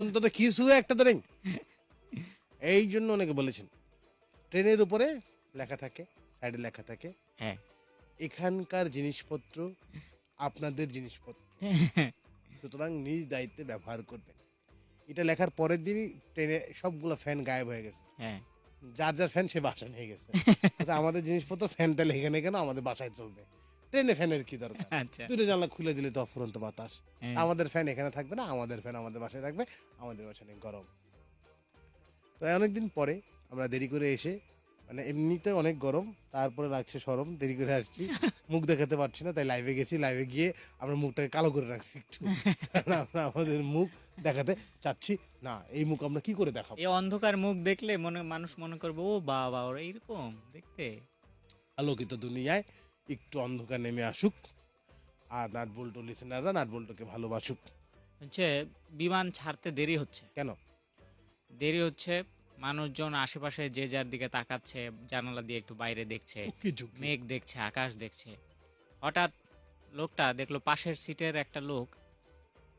অন্তত কিছু একটা তো নেই এই জন্য অনেকে বলেছেন ট্রেনের উপরে লেখা থাকে সাইডে লেখা থাকে হ্যাঁ। এখানকার জিনিসপত্র আপনাদের জিনিসপত্র। সুতরাং নিজ দায়িত্বে ব্যবহার করবেন। এটা লেখার পরের দিনই ট্রেনে সবগুলো ফ্যান গায়েব হয়ে গেছে। হ্যাঁ। যার যার ফ্যান সে বাসা নিয়ে গেছে। আমাদের জিনিসপত্র ফ্যান তাহলে এখানে কেন? আমাদের বাসায় চলবে। ট্রেনে ফ্যানের কি দরকার? আচ্ছা। দুটো জানলা খুলে দিলে তো অফুরন্ত বাতাস। হ্যাঁ। আমাদের ফ্যান এখানে থাকবে না আমাদের ফ্যান আমাদের বাসায় থাকবে আমাদের বাসায় নেই গরম। তো অনেকদিন পরে আমরা দেরি করে এসে মানে এমনিতে অনেক গরম তারপরে লাগছে সরম দেরি করে আসছি। মুখ দেখাতে পারছি না তাই লাইভে গেছি লাইভে গিয়ে আমরা মুখটাকে কালো করে রাখছি একটু। আমরা আমাদের মুখ দেখাতে চাচ্ছি না এই মুখ আমরা কি করে দেখাবো? এই অন্ধকার মুখ দেখলে মনে মানুষ মনে করবে ও বাবা ওরা এইরকম দেখতে। আলোকিত দুনিয়ায় একটু অন্ধকার নেমে আসুক। আর নাট বল্টু লিসেনাররা নাট বল্টুকে ভালোবাসুক। হচ্ছে বিমান ছাড়তে দেরি হচ্ছে। কেন? দেরি হচ্ছে মানুষজন আশেপাশে যে যার দিকে তাকাচ্ছে জানালা দিয়ে একটু বাইরে দেখছে মেঘ দেখছে আকাশ দেখছে। হঠাৎ লোকটা দেখল পাশের সিটের একটা লোক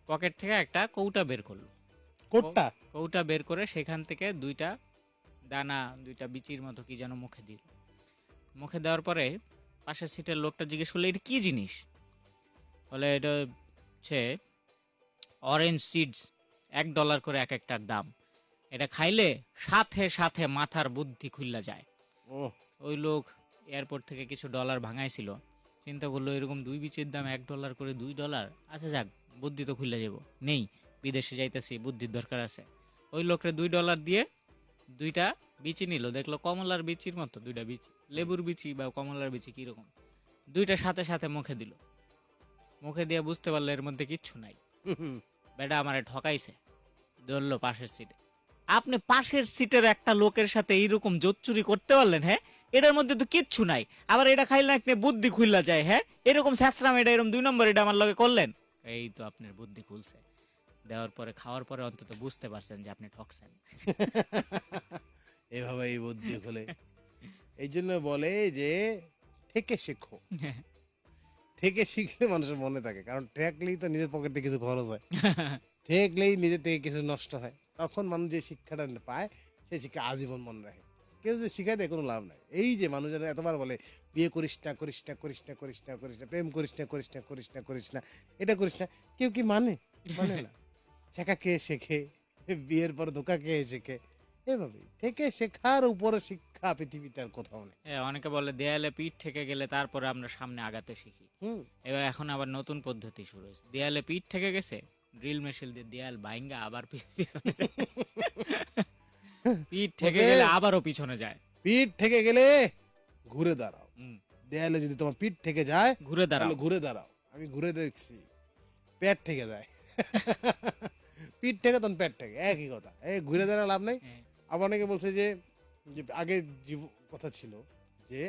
পকেট থেকে একটা কৌটা বের করল। কৌটা? কৌটা বের করে সেখান থেকে দুইটা দানা দুইটা বিচির মতো কি যেন মুখে দিল। মুখে দেওয়ার পরে পাশের সিটের লোকটা জিজ্ঞেস করল এটা কি জিনিস? বলে এটা হচ্ছে অরেঞ্জ সিডস এক ডলার করে এক একটার দাম। এটা খাইলে সাথে সাথে মাথার বুদ্ধি খুললা যায়। ও ওই লোক এয়ারপোর্ট থেকে কিছু ডলার ভাঙাইছিল। চিন্তা করল এরকম দুই বিচের দাম এক ডলার করে দুই ডলার আচ্ছা যাক বুদ্ধি তো খুললে যাব নেই বিদেশে যাইতেছি বুদ্ধির দরকার আছে। ওই লোকরে দুই ডলার দিয়ে দুইটা বিচি নিল, দেখল কমলার বিচির মতো দুইটা বিচি, লেবুর বিচি বা কমলার বিচি কীরকম। দুইটা সাথে সাথে মুখে দিল। মুখে দিয়ে বুঝতে পারল এর মধ্যে কিচ্ছু নাই। বেটা আমারে ঠকাইছে, ধরলো পাশের সিটে। আপনি পাশের সিটের একটা লোকের সাথে এইরকম জোচ্চুরি করতে পারলেন হ্যাঁ? এটার মধ্যে তো কিচ্ছু নাই। আবার এটা খাইলে আপনি বুদ্ধি খুললা যায় হ্যাঁ? এরকম স্যাসরাম এটা এরকম দুই নম্বর এটা আমার লগে করলেন? এই তো আপনার বুদ্ধি খুলছে। দেওয়ার পরে খাওয়ার পরে অন্তত বুঝতে পারছেন যে আপনি ঠকছেন। এভাবে এই বুদ্ধি খুলে। এই জন্য বলে যে থেকে শেখো। থেকে শিখলে মানুষের মনে থাকে কারণ ঠেকলেই তো নিজের পকেটে কিছু খরচ হয়। ঠেকলেই নিজের থেকে কিছু নষ্ট হয়। তখন মানুষ যে শিক্ষাটা পায় সেই শিক্ষা আজীবন মনে রাখে। কেউ যে শিখায় দেয় কোনো লাভ নাই। এই যে মানুষেরা এতবার বলে বিয়ে করিস না করিস না করিস না করিস না করিস না প্রেম করিস না করিস না করিস না করিস না এটা করিস না কেউ কি মানে? মানে না। শেখা কে শেখে? বিয়ের পর ধোকা কে শেখে? এভাবেই। থেকে শেখার উপরে শিক্ষা পৃথিবীতে আর কোথাও নেই। অনেকে বলে দেয়ালে পিঠ থেকে গেলে তারপরে আমরা সামনে আগাতে শিখি। হুম। এবার এখন আবার নতুন পদ্ধতি শুরু হয়েছে। দেয়ালে পিঠ থেকে গেছে ড্রিল মেশিন দিয়ে দেয়াল বাইঙ্গা আবার পিছনে পিঠ থেকে গেলে আবারও পিছনে যায়। পিঠ থেকে গেলে ঘুরে দাঁড়াও। হুম, দেয়ালে যদি তোমার পিঠ থেকে যায় ঘুরে দাঁড়াও। ঘুরে দাঁড়াও। আমি ঘুরে দেখছি পেট থেকে যায়। পিঠ থেকে তখন পেট থেকে একই কথা। এই ঘুরে দাঁড়া লাভ নেই। হ্যাঁ, আবার অনেকে বলছে যে যে আগে জীব কথা ছিল যে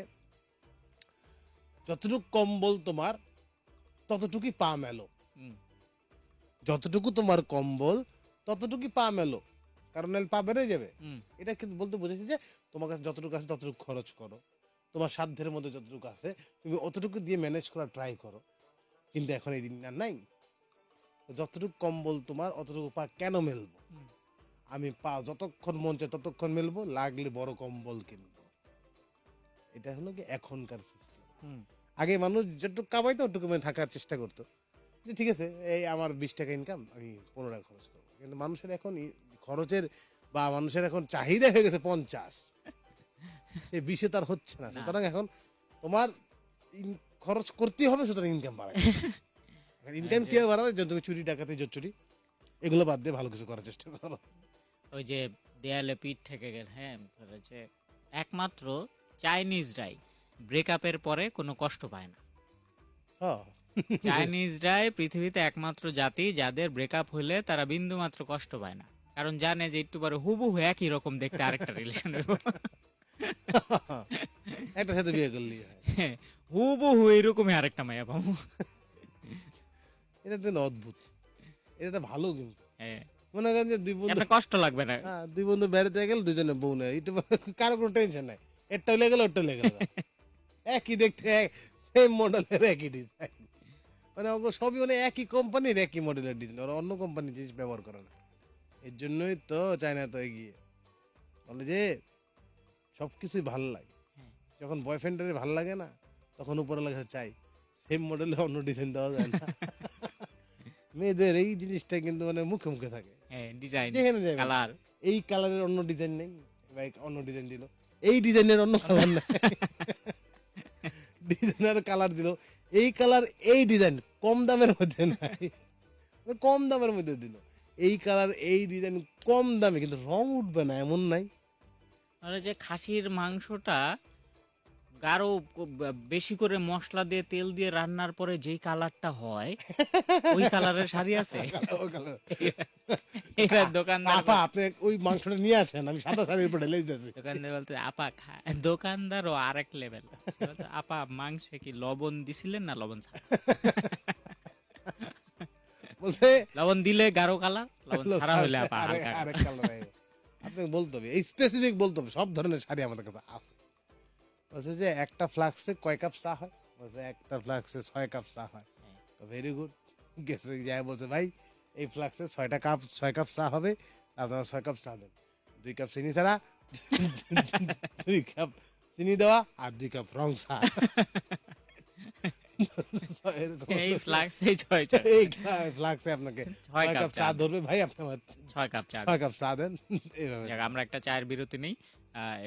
যতটুকু কম্বল তোমার ততটুকুই পা মেলো। যতটুকু তোমার কম্বল ততটুকুই পা মেলো। কারণ পা বেড়ে যাবে। এটা কিন্তু বলতে বুঝেছি যে তোমার কাছে যতটুকু আছে ততটুকু খরচ করো। তোমার সাধ্যের মধ্যে যতটুকু আছে তুমি অতটুকু দিয়ে ম্যানেজ করার ট্রাই করো। কিন্তু এখন এই দিন আর নাই। যতটুকু কম্বল তোমার অতটুকু পা কেন মেলবো? আমি পা যতক্ষণ মন চায় ততক্ষণ মেলবো লাগলে বড় কম্বল কিনবো। এটা হলো কি এখনকার সিস্টেম হুম। আগে মানুষ যেটুকু কামাইতো ওটুকু মানে থাকার চেষ্টা করতো। যে ঠিক আছে এই আমার বিশ টাকা ইনকাম আমি পনেরো টাকা খরচ করব। কিন্তু মানুষের এখন খরচের বা মানুষের এখন চাহিদা হয়ে গেছে পঞ্চাশ। সেই বিশে তার হচ্ছে না। না। সুতরাং এখন তোমার খরচ করতেই হবে সুতরাং ইনকাম বাড়ায় ইনকাম কীভাবে বাড়াবে যে তুমি চুরি ডাকাতি চুরি এগুলো বাদ দিয়ে ভালো কিছু করার চেষ্টা করো। ওই যে দেয়ালে পিঠ থেকে গেল হ্যাঁ বলেছে একমাত্র চাইনিজরাই ব্রেকআপের পরে কোনো কষ্ট পায় না। হ্যাঁ। চাইনিজরাই পৃথিবীতে একমাত্র জাতি যাদের ব্রেকআপ হলে তারা বিন্দু মাত্র কষ্ট পায় না। কারণ জানে যে একটু পরে হুবহু একই রকম দেখতে আরেকটা রিলেশন একটা সাথে বিয়ে করলেই হয় হুবহু এরকমই আরেকটা মায়া পাবো। এটা কিন্তু অদ্ভুত। এটা ভালো কিন্তু। হ্যাঁ। মনে করেন যে দুই বন্ধু কষ্ট লাগবে না। হ্যাঁ দুই বন্ধু বেড়াতে গেল দুজনে বউ এটা কারও কোনো টেনশন নাই। একটা লেগে গেল ওটা লেগে গেল। একই দেখতে সেম মডেলের একই ডিজাইন মানে ওগুলো সবই মানে একই কোম্পানির একই মডেলের ডিজাইন ওরা অন্য কোম্পানির জিনিস ব্যবহার করে না। এর জন্যই তো চায়না তো এগিয়ে। বলে যে সব কিছুই ভালো লাগে। হ্যাঁ। যখন বয়ফ্রেন্ডের ভালো লাগে না তখন উপরে লাগে চাই। সেম মডেলে অন্য ডিজাইন দেওয়া যায় না। মেয়েদের এই জিনিসটা কিন্তু মানে মুখে মুখে থাকে। হ্যাঁ ডিজাইন যেখানে যাবে। কালার এই কালারের অন্য ডিজাইন নেই। ভাই অন্য ডিজাইন দিল। এই ডিজাইনের অন্য কালার নেই। ডিজাইনের কালার দিল। এই কালার এই ডিজাইন কম দামের মধ্যে নাই। কম দামের মধ্যে দিল। এই কালার এই ডিজাইন কম দামে কিন্তু রং উঠবে না এমন নাই। আর যে খাসির মাংসটা ব- বেশি করে মশলা দিয়ে তেল দিয়ে রান্নার পরে যেই কালারটা হয় ওই কালারের শাড়ি আছে? ওই দোকানদার আপা আপনি ওই মাংসটা নিয়ে আসেন আমি সাদা শাড়ির উপর ঢেলে দিতেছি দোকানদার বলতে আপা খা- দোকানদারও আরেক লেভেল আপা মাংসে কি লবণ দিছিলেন না লবণ ছাড়া? বলছে লবণ দিলে গাঢ় কালার লবণ ছাড়া হইলে আপা আরেক- কালার। আপনাকে বলতে হবে স্পেসিফিক বলতে হবে সব ধরনের শাড়ি আমাদের কাছে আছে। বলছে যে একটা ফ্লাক্সে কয় কাপ চা হয়? বলছে একটা ফ্লাক্সে ছয় কাপ চা হয়। তো ভেরি গুড গেছে যায় বলছে ভাই এই ফ্লাক্সে ছয়টা কাপ ছয় কাপ চা হবে আপনারা ছয় কাপ চা দেন। দুই কাপ চিনি ছাড়া দুই কাপ চিনি দেওয়া আর দুই কাপ রং চা। এই ফ্লাক্স এই ছয় ছয় এই ফ্লাক্সে আপনাকে ছয় ছয় কাপ কাপ চা চা ধরবে ভাই আপনার ছয় কাপ চা ছয় কাপ চা দেন। আমরা একটা চায়ের বিরতি নেই।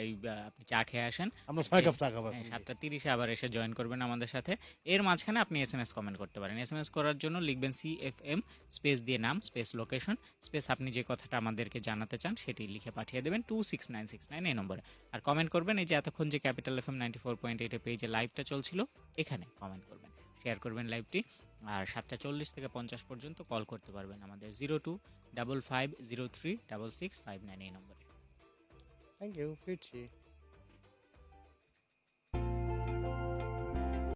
এই আপনি চা খেয়ে আসেন। আমরা ছয় কাপ চা খাব হ্যাঁ, সাতটা তিরিশে আবার এসে জয়েন করবেন আমাদের সাথে। এর মাঝখানে আপনি এস এম এস কমেন্ট করতে পারেন। এস এম এস করার জন্য লিখবেন সি এফ এম স্পেস দিয়ে নাম স্পেস লোকেশন স্পেস আপনি যে কথাটা আমাদেরকে জানাতে চান সেটি লিখে পাঠিয়ে দেবেন two six nine six nine এই নম্বরে। আর কমেন্ট করবেন এই যে এতক্ষণ যে capital F M ninety four point এইটে পেজে লাইভটা চলছিল এখানে কমেন্ট করবেন। শেয়ার করবেন লাইভটি আর সাতটা চল্লিশ থেকে পঞ্চাশ পর্যন্ত কল করতে পারবেন আমাদের zero two double five zero three double six five nine এই নম্বরে। Thank you, Gucci.